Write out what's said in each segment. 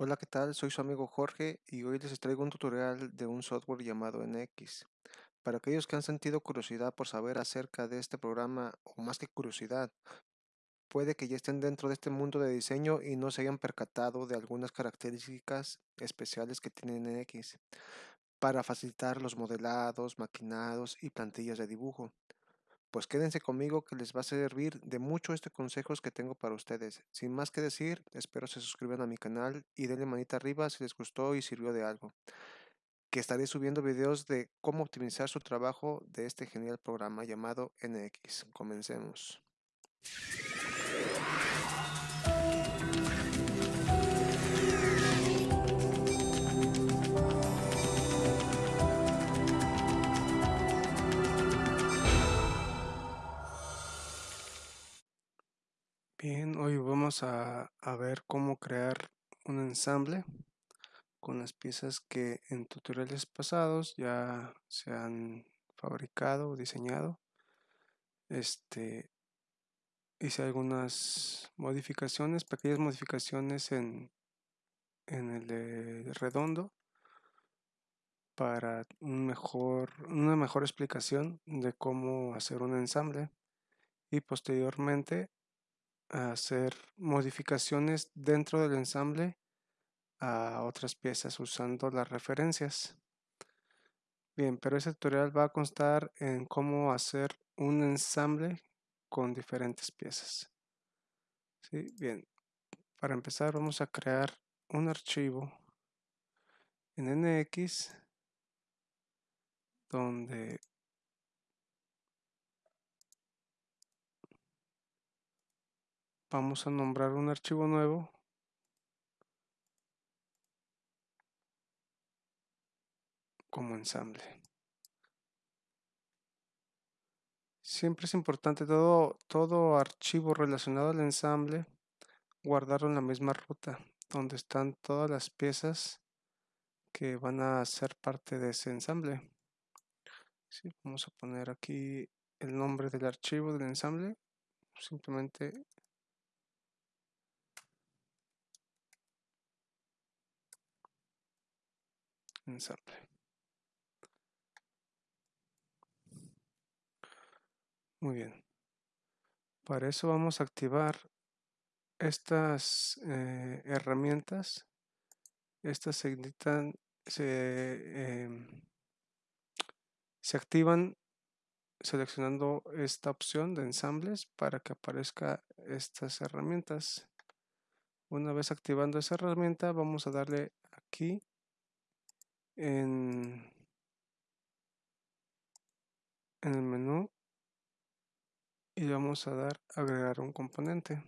Hola, ¿qué tal? Soy su amigo Jorge y hoy les traigo un tutorial de un software llamado NX. Para aquellos que han sentido curiosidad por saber acerca de este programa, o más que curiosidad, puede que ya estén dentro de este mundo de diseño y no se hayan percatado de algunas características especiales que tiene NX para facilitar los modelados, maquinados y plantillas de dibujo. Pues quédense conmigo que les va a servir de mucho este consejos que tengo para ustedes. Sin más que decir, espero se suscriban a mi canal y denle manita arriba si les gustó y sirvió de algo. Que estaré subiendo videos de cómo optimizar su trabajo de este genial programa llamado NX. Comencemos. Bien, hoy vamos a, ver cómo crear un ensamble con las piezas que en tutoriales pasados ya se han fabricado o diseñado. Este, hice algunas modificaciones, pequeñas modificaciones en, en el de redondo para un mejor, una mejor explicación de cómo hacer un ensamble y posteriormente hacer modificaciones dentro del ensamble a otras piezas usando las referencias. Bien, pero este tutorial va a constar en cómo hacer un ensamble con diferentes piezas. ¿Sí? Bien, para empezar vamos a crear un archivo en NX donde vamos a nombrar un archivo nuevo como ensamble. Siempre es importante todo, todo archivo relacionado al ensamble guardarlo en la misma ruta donde están todas las piezas que van a ser parte de ese ensamble. vamos a poner aquí el nombre del archivo del ensamble. Simplemente ensamble. Muy bien. Para eso vamos a activar estas eh, herramientas. Estas se, se, em, se activan seleccionando esta opción de ensambles para que aparezca estas herramientas. Una vez activando esa herramienta vamos a darle aquí en, el menú y vamos a dar agregar un componente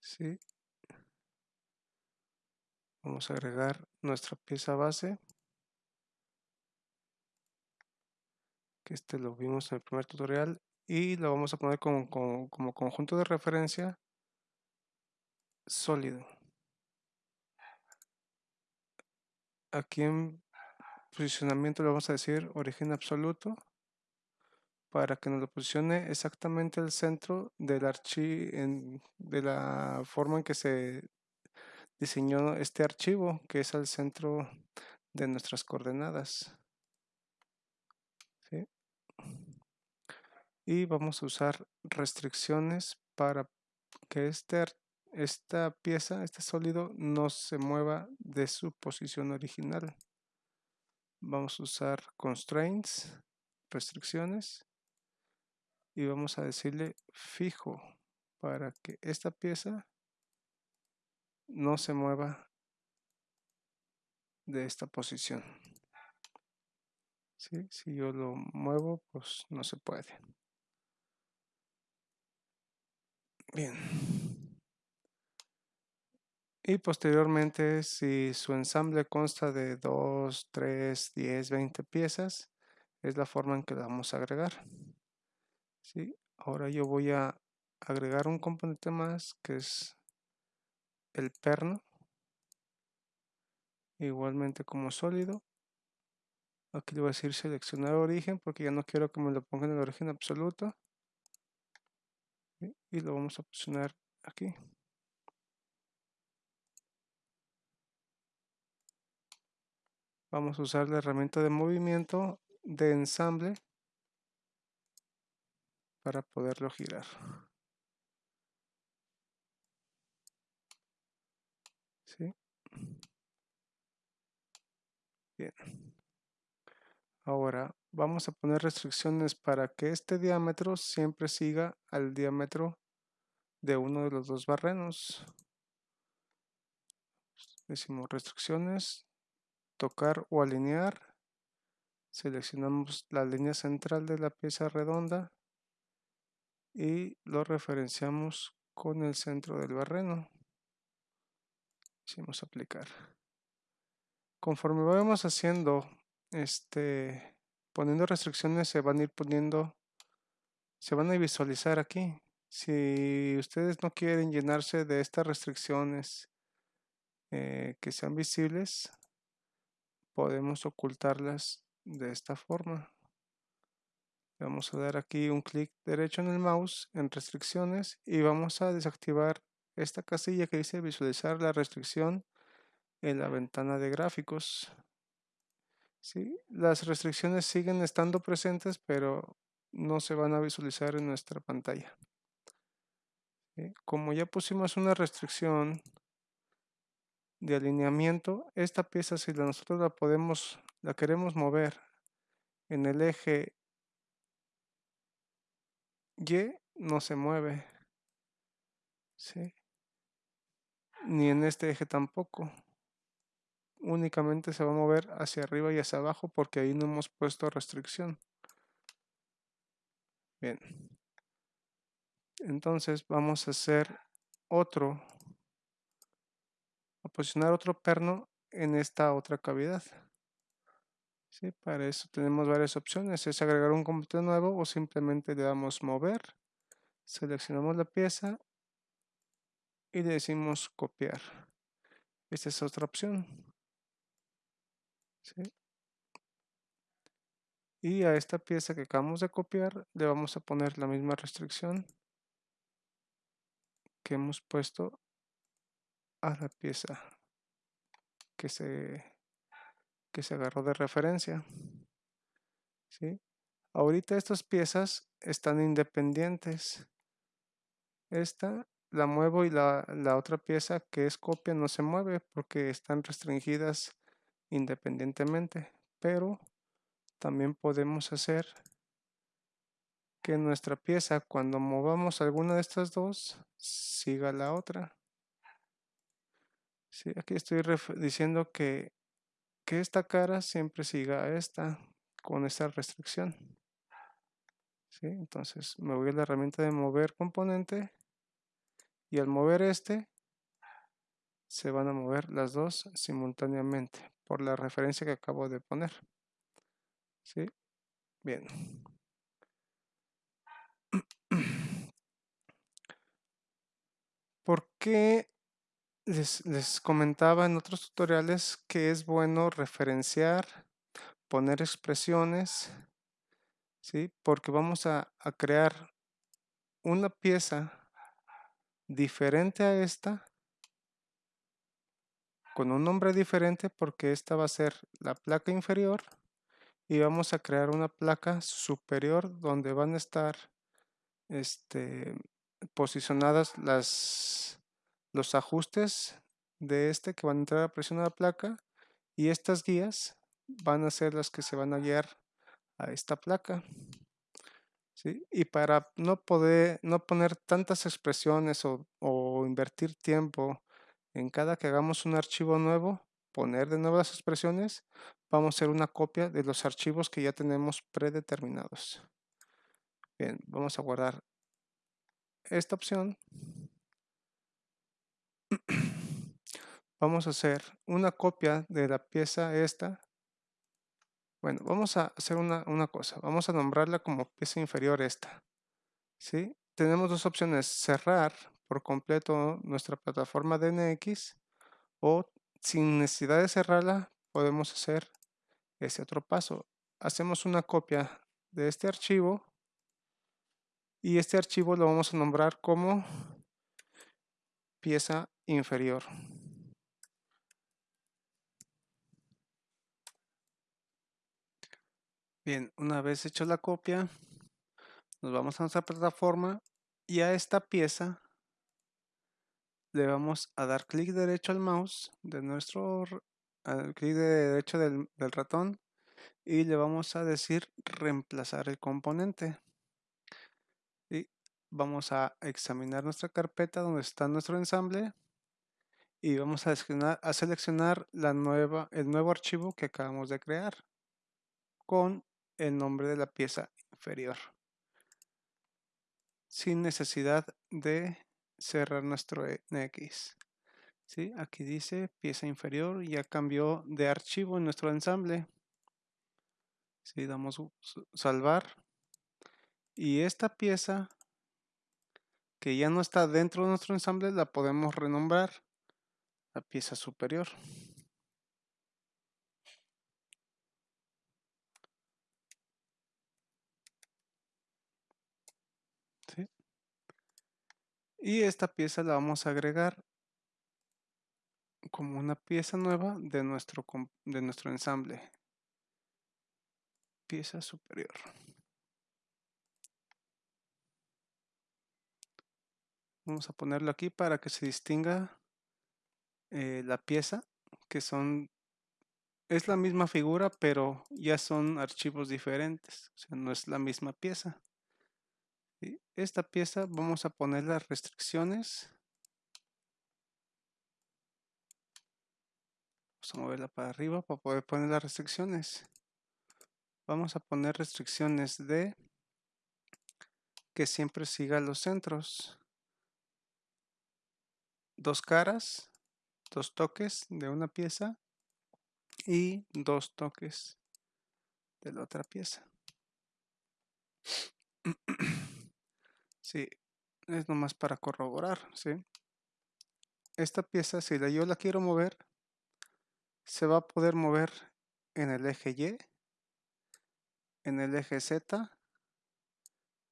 ¿sí? vamos a agregar nuestra pieza base que este lo vimos en el primer tutorial y lo vamos a poner como, como conjunto de referencia sólido aquí en posicionamiento le vamos a decir origen absoluto para que nos lo posicione exactamente al centro del archivo de la forma en que se diseñó este archivo que es al centro de nuestras coordenadas. Y vamos a usar restricciones para que este esta pieza, este sólido, no se mueva de su posición original. Vamos a usar constraints, restricciones, y vamos a decirle fijo para que esta pieza no se mueva de esta posición. Si yo lo muevo, pues no se puede. Bien y posteriormente si su ensamble consta de 2, 3, 10, 20 piezas es la forma en que la vamos a agregar. ¿Sí? ahora yo voy a agregar un componente más que es el perno. Igualmente como sólido. Aquí le voy a decir seleccionar origen porque ya no quiero que me lo ponga en el origen absoluto. Y lo vamos a posicionar aquí Vamos a usar la herramienta de movimiento de ensamble para poderlo girar. ¿Sí? Bien. Ahora vamos a poner restricciones para que este diámetro siempre siga al diámetro de uno de los dos barrenos. Decimos restricciones, tocar o alinear. Seleccionamos la línea central de la pieza redonda y lo referenciamos con el centro del barreno. Decimos aplicar. Conforme vamos haciendo, este, poniendo restricciones, se van a ir poniendo, se van a visualizar aquí. Si ustedes no quieren llenarse de estas restricciones eh, que sean visibles, podemos ocultarlas de esta forma. Vamos a dar aquí un clic derecho en el mouse en restricciones y vamos a desactivar esta casilla que dice visualizar la restricción en la ventana de gráficos. ¿Sí? Las restricciones siguen estando presentes pero no se van a visualizar en nuestra pantalla. Como ya pusimos una restricción de alineamiento, esta pieza si nosotros la podemos, la queremos mover en el eje Y, no se mueve. Ni en este eje tampoco. Únicamente se va a mover hacia arriba y hacia abajo porque ahí no hemos puesto restricción. Bien. Entonces vamos a hacer otro posicionar otro perno en esta otra cavidad. ¿Sí? Para eso tenemos varias opciones, es agregar un componente nuevo o simplemente le damos mover, seleccionamos la pieza y le decimos copiar. Esta es otra opción. Y a esta pieza que acabamos de copiar le vamos a poner la misma restricción que hemos puesto a la pieza que se, que se agarró de referencia. ¿sí? Ahorita estas piezas están independientes. Esta la muevo y la, la otra pieza que es copia no se mueve porque están restringidas independientemente. Pero también podemos hacer que nuestra pieza cuando movamos alguna de estas dos siga la otra. Sí, aquí estoy diciendo que, que esta cara siempre siga a esta con esta restricción. ¿Sí? Entonces me voy a la herramienta de mover componente y al mover este se van a mover las dos simultáneamente por la referencia que acabo de poner. ¿Sí? Bien. ¿Por qué les, comentaba en otros tutoriales que es bueno referenciar, poner expresiones, ¿sí? porque vamos a, a crear una pieza diferente a esta con un nombre diferente porque esta va a ser la placa inferior y vamos a crear una placa superior donde van a estar este, posicionadas las, los ajustes de este que van a entrar a presionar la placa y estas guías van a ser las que se van a guiar a esta placa. Y para no poder no poner tantas expresiones o, o, invertir tiempo en cada que hagamos un archivo nuevo, poner de nuevo las expresiones, vamos a hacer una copia de los archivos que ya tenemos predeterminados. Bien, vamos a guardar esta opción vamos a hacer una copia de la pieza esta. Bueno, vamos a hacer una, cosa. Vamos a nombrarla como pieza inferior esta. ¿sí? Tenemos dos opciones. Cerrar por completo nuestra plataforma DNX o sin necesidad de cerrarla podemos hacer ese otro paso. Hacemos una copia de este archivo y este archivo lo vamos a nombrar como pieza inferior. Bien, una vez hecho la copia, nos vamos a nuestra plataforma y a esta pieza le vamos a dar clic derecho al mouse de nuestro clic derecho del, del ratón y le vamos a decir reemplazar el componente. Y vamos a examinar nuestra carpeta donde está nuestro ensamble y vamos a seleccionar, a seleccionar la nueva, el nuevo archivo que acabamos de crear con el nombre de la pieza inferior sin necesidad de cerrar nuestro NX. ¿Sí? Aquí dice pieza inferior, ya cambió de archivo en nuestro ensamble. ¿Sí? Damos salvar. Y esta pieza que ya no está dentro de nuestro ensamble la podemos renombrar a pieza superior. Y esta pieza la vamos a agregar como una pieza nueva de nuestro, de nuestro ensamble. Pieza superior. Vamos a ponerlo aquí para que se distinga eh, la pieza, que son, es la misma figura, pero ya son archivos diferentes, o sea, no es la misma pieza. Esta pieza vamos a poner las restricciones. Vamos a moverla para arriba para poder poner las restricciones. Vamos a poner restricciones de que siempre siga los centros. Dos caras, dos toques de una pieza y dos toques de la otra pieza. Sí, es nomás para corroborar, ¿sí? Esta pieza, si yo la quiero mover, se va a poder mover en el eje Y, en el eje Z,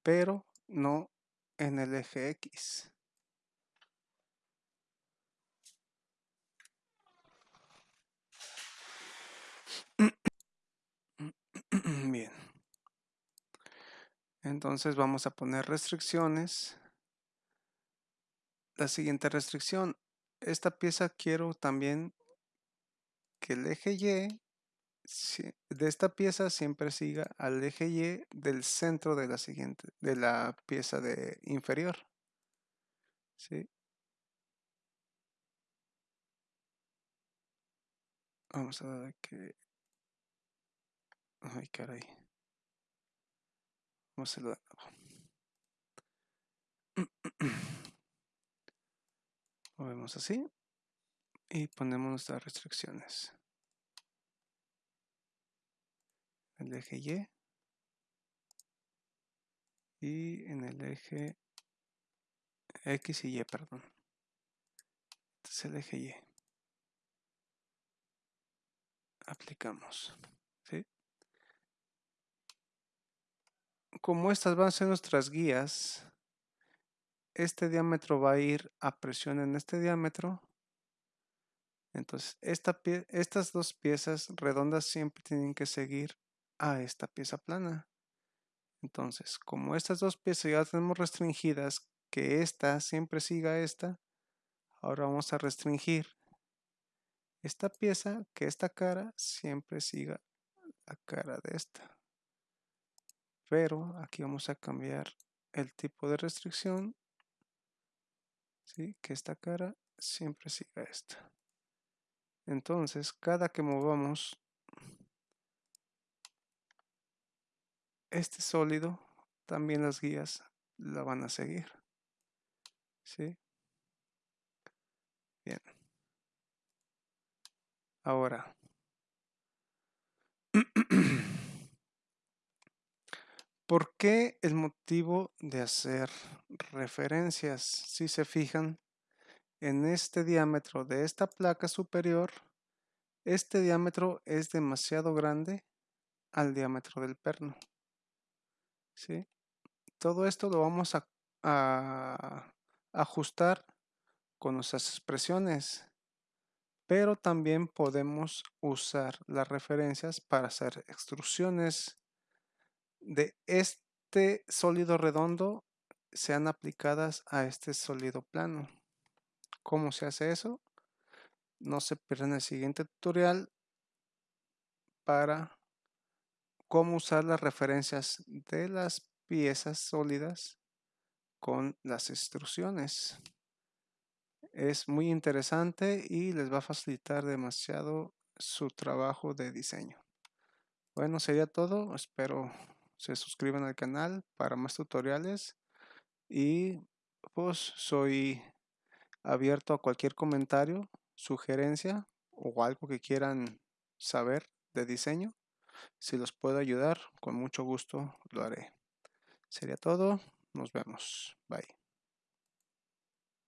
pero no en el eje X. Bien. Entonces vamos a poner restricciones. La siguiente restricción. Esta pieza quiero también que el eje Y de esta pieza siempre siga al eje Y del centro de la siguiente, de la pieza de inferior. ¿Sí? Vamos a ver que... Ay, caray. A Movemos así y ponemos nuestras restricciones. El eje Y y en el eje X y Y, perdón. Este es el eje Y. Aplicamos. Como estas van a ser nuestras guías, este diámetro va a ir a presión en este diámetro. Entonces, estas dos piezas redondas siempre tienen que seguir a esta pieza plana. Entonces, como estas dos piezas ya tenemos restringidas, que esta siempre siga esta, ahora vamos a restringir esta pieza, que esta cara siempre siga la cara de esta pero aquí vamos a cambiar el tipo de restricción ¿sí? que esta cara siempre siga esta entonces cada que movamos este sólido también las guías la van a seguir ¿sí? bien ahora ¿Por qué el motivo de hacer referencias? Si se fijan, en este diámetro de esta placa superior, este diámetro es demasiado grande al diámetro del perno. ¿Sí? Todo esto lo vamos a, a ajustar con nuestras expresiones, pero también podemos usar las referencias para hacer extrusiones de este sólido redondo sean aplicadas a este sólido plano. ¿Cómo se hace eso? No se pierdan el siguiente tutorial para cómo usar las referencias de las piezas sólidas con las extrusiones. Es muy interesante y les va a facilitar demasiado su trabajo de diseño. Bueno, sería todo. Espero se suscriban al canal para más tutoriales y pues soy abierto a cualquier comentario, sugerencia o algo que quieran saber de diseño. Si los puedo ayudar, con mucho gusto lo haré. Sería todo. Nos vemos. Bye.